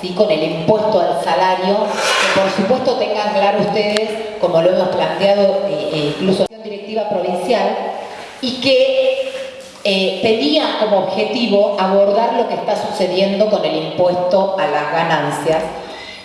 ¿sí? con el impuesto al salario, que por supuesto tengan claro ustedes, como lo hemos planteado eh, eh, incluso en la directiva provincial, y que eh, tenía como objetivo abordar lo que está sucediendo con el impuesto a las ganancias,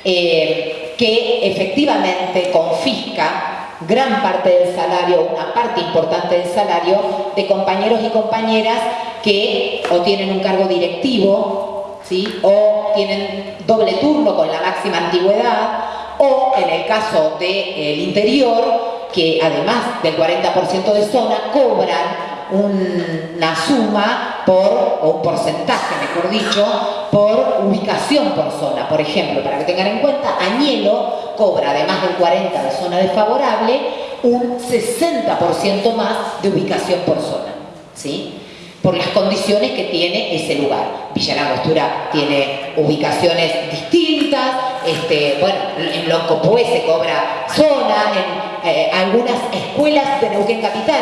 que efectivamente confisca gran parte del salario, una parte importante del salario de compañeros y compañeras que o tienen un cargo directivo, ¿sí? o tienen doble turno con la máxima antigüedad, o en el caso del interior, que además del 40% de zona, cobran una suma por, o un porcentaje, mejor dicho, por ubicación por zona. Por ejemplo, para que tengan en cuenta, Añelo cobra, además del 40% de zona desfavorable, un 60% más de ubicación por zona. ¿sí? Por las condiciones que tiene ese lugar. Villa Langostura tiene ubicaciones distintas, este, bueno, en Loncopué se cobra zona, en eh, algunas escuelas de Neuquén Capital,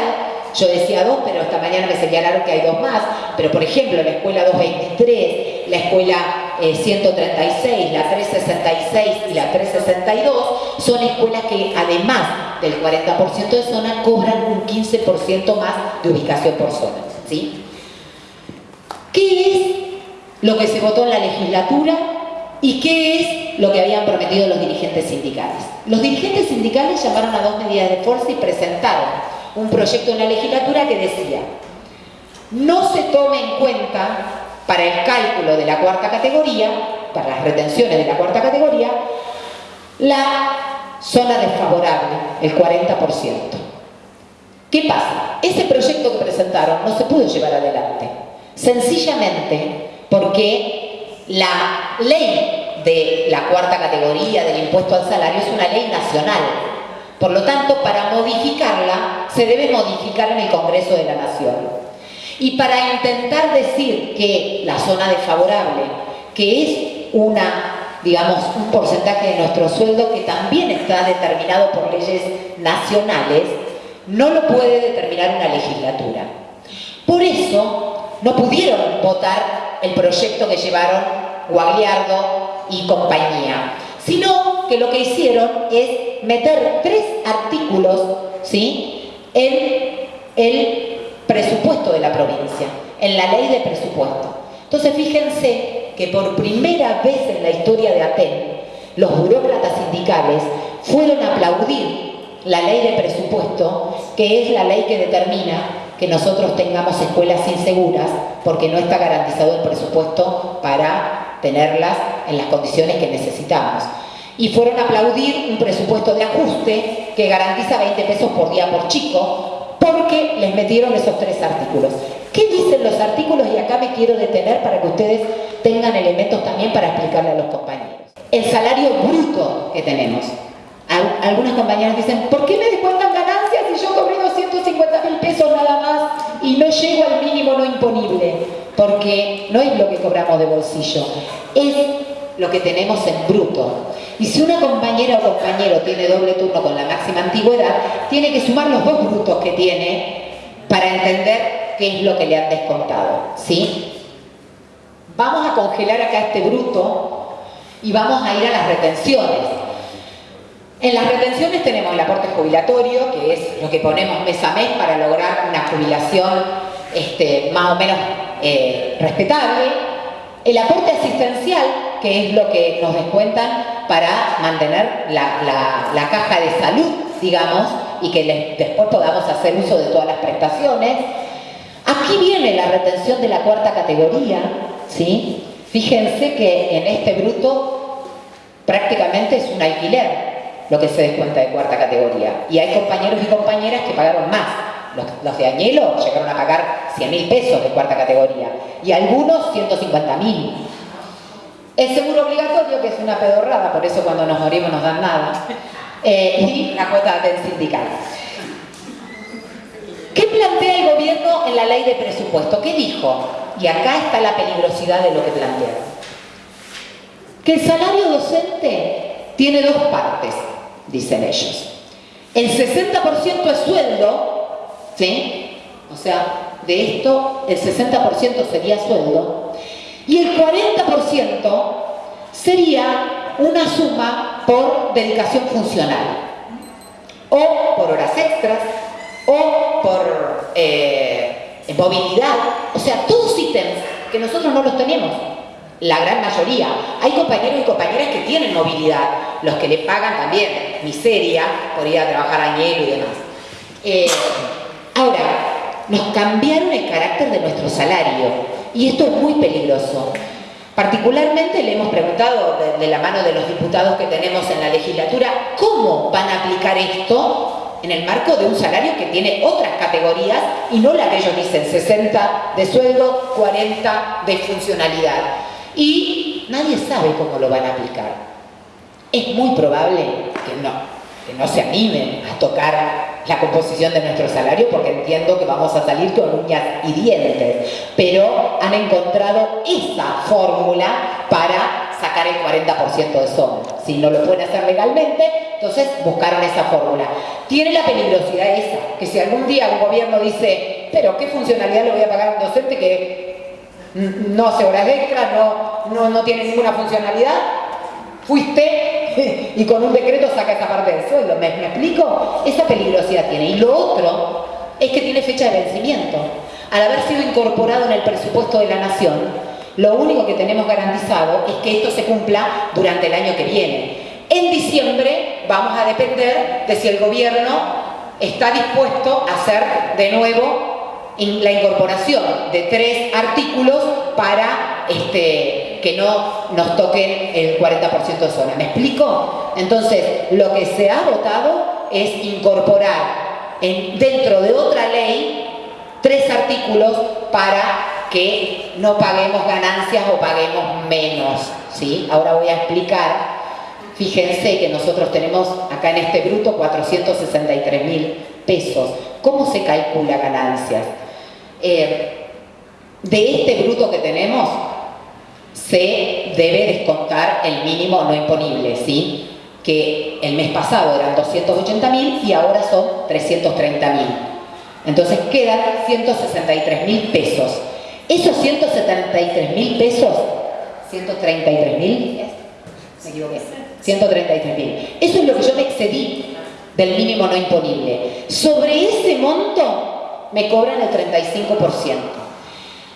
yo decía dos, pero esta mañana me señalaron que hay dos más, pero por ejemplo la escuela 223, la escuela 136, eh, la 366 y la 362 son escuelas que además del 40% de zona cobran un 15% más de ubicación por zona. ¿sí? ¿Qué es lo que se votó en la legislatura y qué es lo que habían prometido los dirigentes sindicales? Los dirigentes sindicales llamaron a dos medidas de fuerza y presentaron un proyecto en la legislatura que decía no se tome en cuenta para el cálculo de la cuarta categoría, para las retenciones de la cuarta categoría, la zona desfavorable, el 40%. ¿Qué pasa? Ese proyecto que presentaron no se pudo llevar adelante. Sencillamente porque la ley de la cuarta categoría del impuesto al salario es una ley nacional. Por lo tanto, para modificarla, se debe modificar en el Congreso de la Nación. Y para intentar decir que la zona desfavorable, que es una, digamos, un porcentaje de nuestro sueldo que también está determinado por leyes nacionales, no lo puede determinar una legislatura. Por eso, no pudieron votar el proyecto que llevaron Guagliardo y compañía, sino que lo que hicieron es meter tres artículos ¿sí? en el presupuesto de la provincia, en la ley de presupuesto. Entonces fíjense que por primera vez en la historia de Aten, los burócratas sindicales fueron a aplaudir la ley de presupuesto, que es la ley que determina que nosotros tengamos escuelas inseguras porque no está garantizado el presupuesto para tenerlas en las condiciones que necesitamos. Y fueron a aplaudir un presupuesto de ajuste que garantiza 20 pesos por día por chico porque les metieron esos tres artículos. ¿Qué dicen los artículos? Y acá me quiero detener para que ustedes tengan elementos también para explicarle a los compañeros. El salario bruto que tenemos. Algunas compañeras dicen, ¿por qué me descuentan ganancias si yo cobré 250 mil pesos nada y no llego al mínimo no imponible? Porque no es lo que cobramos de bolsillo, es lo que tenemos en bruto. Y si una compañera o compañero tiene doble turno con la máxima antigüedad, tiene que sumar los dos brutos que tiene para entender qué es lo que le han descontado. ¿sí? Vamos a congelar acá este bruto y vamos a ir a las retenciones. En las retenciones tenemos el aporte jubilatorio, que es lo que ponemos mes a mes para lograr una jubilación este, más o menos eh, respetable. El aporte asistencial, que es lo que nos descuentan para mantener la, caja de salud, digamos, y que después podamos hacer uso de todas las prestaciones. Aquí viene la retención de la cuarta categoría, ¿sí? Fíjense que en este bruto prácticamente es un alquiler, lo que se descuenta de cuarta categoría. Y hay compañeros y compañeras que pagaron más. Los, de Añelo llegaron a pagar 100 mil pesos de cuarta categoría y algunos 150 mil. El seguro obligatorio, que es una pedorrada, por eso cuando nos morimos nos dan nada, eh, y la cuota del sindical. ¿Qué plantea el gobierno en la ley de presupuesto? ¿Qué dijo? Y acá está la peligrosidad de lo que plantearon. Que el salario docente tiene dos partes dicen ellos. El 60% es sueldo, ¿sí? O sea, de esto el 60% sería sueldo, y el 40% sería una suma por dedicación funcional, o por horas extras, o por eh, movilidad, o sea, todos ítems que nosotros no los tenemos, la gran mayoría. Hay compañeros y compañeras que tienen movilidad, los que le pagan también miseria por ir a trabajar a hielo y demás. Eh, ahora, nos cambiaron el carácter de nuestro salario y esto es muy peligroso. Particularmente le hemos preguntado de, la mano de los diputados que tenemos en la legislatura cómo van a aplicar esto en el marco de un salario que tiene otras categorías y no la que ellos dicen 60 de sueldo, 40 de funcionalidad. Y nadie sabe cómo lo van a aplicar. Es muy probable que no, que no se animen a tocar la composición de nuestro salario porque entiendo que vamos a salir con uñas y dientes, pero han encontrado esa fórmula para sacar el 40% de sombra. Si no lo pueden hacer legalmente, entonces buscaron esa fórmula. Tiene la peligrosidad esa, que si algún día un gobierno dice, pero ¿qué funcionalidad le voy a pagar a un docente que no hace horas extras, no, no, no tiene ninguna funcionalidad? Fuiste y con un decreto saca esa parte del sueldo. ¿Me, explico? Esa peligrosidad tiene. Y lo otro es que tiene fecha de vencimiento. Al haber sido incorporado en el presupuesto de la Nación, lo único que tenemos garantizado es que esto se cumpla durante el año que viene. En diciembre vamos a depender de si el gobierno está dispuesto a hacer de nuevo la incorporación de tres artículos para este, que no nos toquen el 40% de zona. ¿Me explico? Entonces, lo que se ha votado es incorporar en, dentro de otra ley tres artículos para que no paguemos ganancias o paguemos menos. ¿sí? Ahora voy a explicar. Fíjense que nosotros tenemos acá en este bruto 463 mil pesos. ¿Cómo se calcula ganancias? Eh, de este bruto que tenemos, se debe descontar el mínimo no imponible, ¿sí? que el mes pasado eran 280 mil y ahora son 330 mil. Entonces quedan 163 mil pesos. Esos 173 mil pesos, 133 mil, me equivoqué, 133 mil. Eso es lo que yo me excedí del mínimo no imponible. Sobre ese monto me cobran el 35%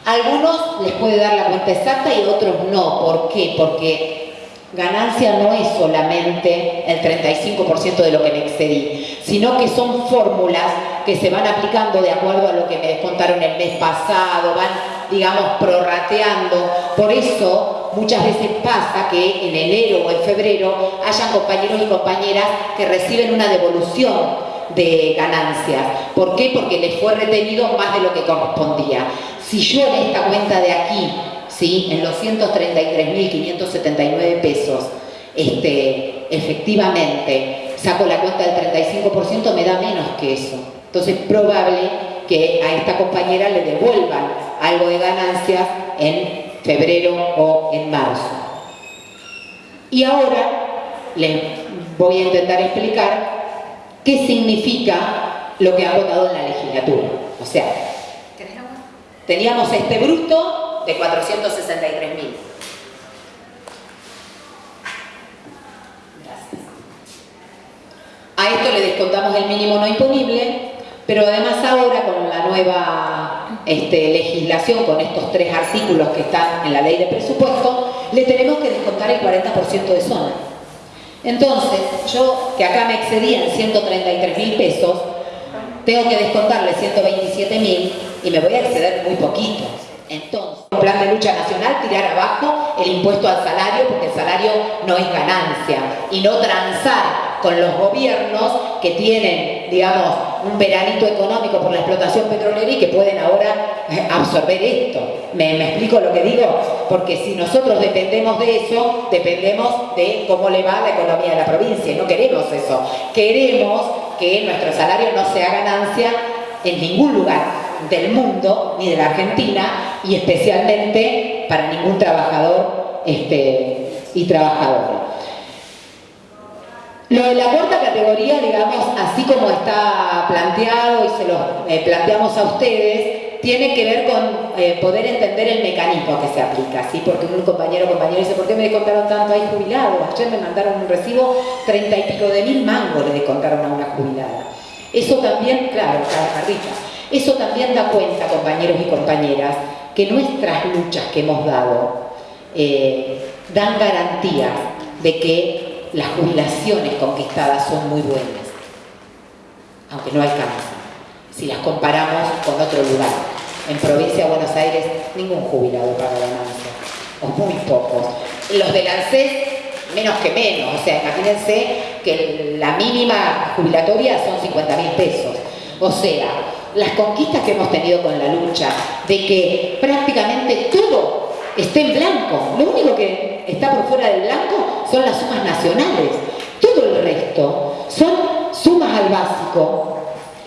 algunos les puede dar la cuenta exacta y otros no. ¿Por qué? Porque ganancia no es solamente el 35% de lo que me excedí, sino que son fórmulas que se van aplicando de acuerdo a lo que me descontaron el mes pasado, van, digamos, prorrateando. Por eso muchas veces pasa que en enero o en febrero hayan compañeros y compañeras que reciben una devolución de ganancias. ¿Por qué? Porque les fue retenido más de lo que correspondía. Si yo en esta cuenta de aquí, ¿sí? en los 133.579 pesos, este, efectivamente saco la cuenta del 35%, me da menos que eso. Entonces es probable que a esta compañera le devuelvan algo de ganancias en febrero o en marzo. Y ahora les voy a intentar explicar qué significa lo que ha votado en la legislatura. O sea, Teníamos este bruto de 463 mil. A esto le descontamos el mínimo no imponible, pero además ahora con la nueva este, legislación, con estos tres artículos que están en la ley de presupuesto, le tenemos que descontar el 40% de zona. Entonces, yo que acá me excedía en 133 mil pesos, tengo que descontarle 127 mil y me voy a exceder muy poquito. Entonces, un plan de lucha nacional, tirar abajo el impuesto al salario, porque el salario no es ganancia, y no transar con los gobiernos que tienen, digamos, un veranito económico por la explotación petrolera y que pueden ahora eh, absorber esto. ¿Me, ¿Me, explico lo que digo? Porque si nosotros dependemos de eso, dependemos de cómo le va la economía de la provincia, no queremos eso. Queremos que nuestro salario no sea ganancia en ningún lugar, del mundo ni de la Argentina y especialmente para ningún trabajador este, y trabajadora. Lo de la cuarta categoría, digamos, así como está planteado y se lo eh, planteamos a ustedes, tiene que ver con eh, poder entender el mecanismo que se aplica, ¿sí? Porque un compañero o compañero dice, ¿por qué me descontaron tanto? Hay jubilado, ayer me mandaron un recibo, treinta y pico de mil mangos le descontaron a una jubilada. Eso también, claro, Carrita, eso también da cuenta, compañeros y compañeras, que nuestras luchas que hemos dado eh, dan garantías de que las jubilaciones conquistadas son muy buenas, aunque no alcanzan si las comparamos con otro lugar. En provincia de Buenos Aires ningún jubilado paga ganancia, o muy pocos. Los de ANSES menos que menos, o sea, imagínense que la mínima jubilatoria son 50 mil pesos. O sea, las conquistas que hemos tenido con la lucha, de que prácticamente todo esté en blanco, lo único que está por fuera del blanco son las sumas nacionales, todo el resto son sumas al básico,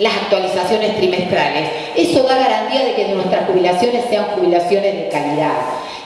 las actualizaciones trimestrales. Eso da garantía de que nuestras jubilaciones sean jubilaciones de calidad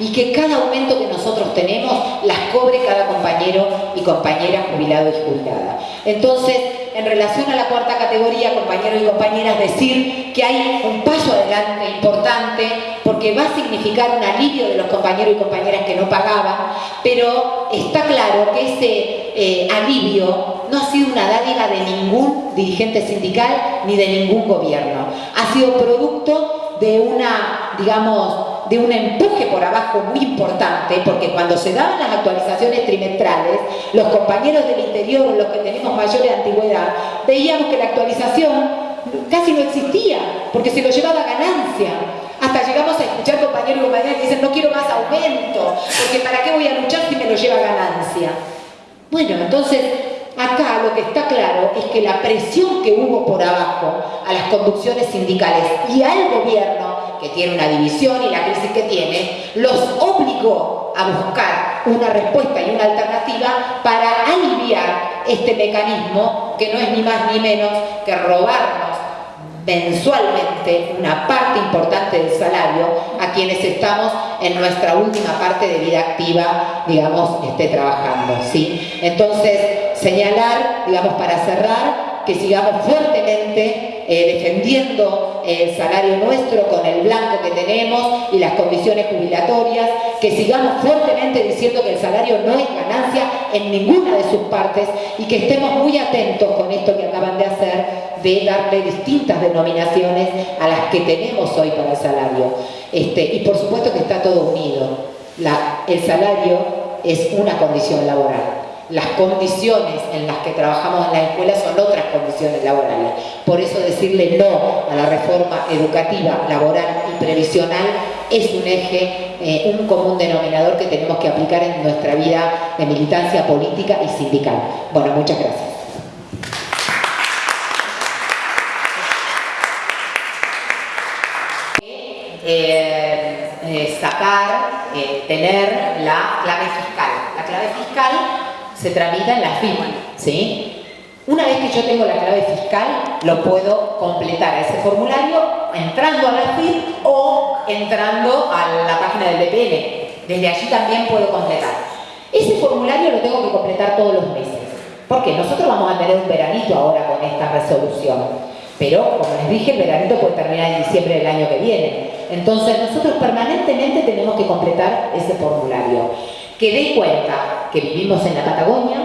y que cada aumento que nosotros tenemos las cobre cada compañero y compañera jubilado y jubilada. Entonces, en relación a la cuarta categoría, compañeros y compañeras, decir que hay un paso adelante importante porque va a significar un alivio de los compañeros y compañeras que no pagaban, pero está claro que ese eh, alivio no ha sido una dádiva de ningún dirigente sindical ni de ningún gobierno. Ha sido producto de una, digamos, de un empuje por abajo muy importante, porque cuando se daban las actualizaciones trimestrales, los compañeros del interior, los que tenemos mayores antigüedad, veíamos que la actualización casi no existía, porque se lo llevaba ganancia. Hasta llegamos a escuchar compañeros y compañeras que dicen, no quiero más aumento, porque ¿para qué voy a luchar si me lo lleva ganancia? Bueno, entonces Acá lo que está claro es que la presión que hubo por abajo a las conducciones sindicales y al gobierno, que tiene una división y la crisis que tiene, los obligó a buscar una respuesta y una alternativa para aliviar este mecanismo que no es ni más ni menos que robarnos mensualmente una parte importante del salario a quienes estamos en nuestra última parte de vida activa, digamos, esté trabajando, ¿sí? Entonces, señalar, digamos, para cerrar, que sigamos fuertemente eh, defendiendo el salario nuestro con el blanco que tenemos y las condiciones jubilatorias, que sigamos fuertemente diciendo que el salario no es ganancia en ninguna de sus partes y que estemos muy atentos con esto que acaban de hacer de darle distintas denominaciones a las que tenemos hoy para el salario. Este, y por supuesto que está todo unido. el salario es una condición laboral las condiciones en las que trabajamos en la escuela son otras condiciones laborales. Por eso decirle no a la reforma educativa, laboral y previsional es un eje, eh, un común denominador que tenemos que aplicar en nuestra vida de militancia política y sindical. Bueno, muchas gracias. Eh, eh, sacar, tener la clave fiscal. La clave fiscal se tramita en la firma, ¿sí? Una vez que yo tengo la clave fiscal, lo puedo completar a ese formulario entrando a la FIR o entrando a la página del BPN. Desde allí también puedo completar. Ese formulario lo tengo que completar todos los meses. Porque nosotros vamos a tener un veranito ahora con esta resolución. Pero, como les dije, el veranito puede terminar en diciembre del año que viene. Entonces, nosotros permanentemente tenemos que completar ese formulario que dé cuenta que vivimos en la Patagonia,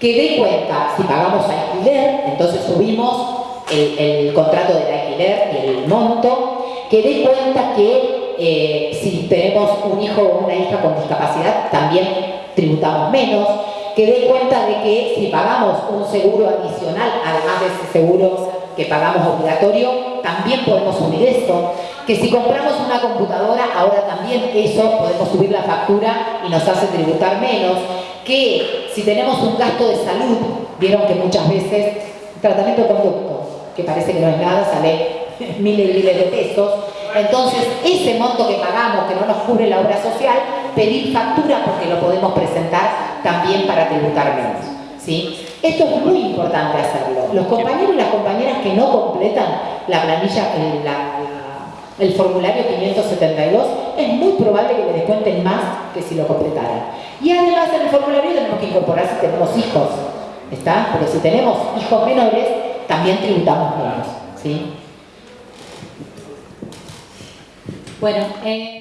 que dé cuenta si pagamos alquiler, entonces subimos el, contrato del alquiler y el monto, que dé cuenta que eh, si tenemos un hijo o una hija con discapacidad también tributamos menos, que dé cuenta de que si pagamos un seguro adicional, además de ese seguro que pagamos obligatorio, también podemos subir esto que si compramos una computadora, ahora también eso podemos subir la factura y nos hace tributar menos, que si tenemos un gasto de salud, vieron que muchas veces tratamiento conducto, que parece que no es nada, sale miles y miles de pesos, entonces ese monto que pagamos, que no nos cubre la obra social, pedir factura porque lo podemos presentar también para tributar menos. ¿sí? Esto es muy importante hacerlo. Los compañeros y las compañeras que no completan la planilla, la, el formulario 572, es muy probable que le descuenten más que si lo completaran. Y además en el formulario tenemos que incorporar si tenemos hijos, ¿está? Porque si tenemos hijos menores, también tributamos menos, ¿sí? Bueno, eh...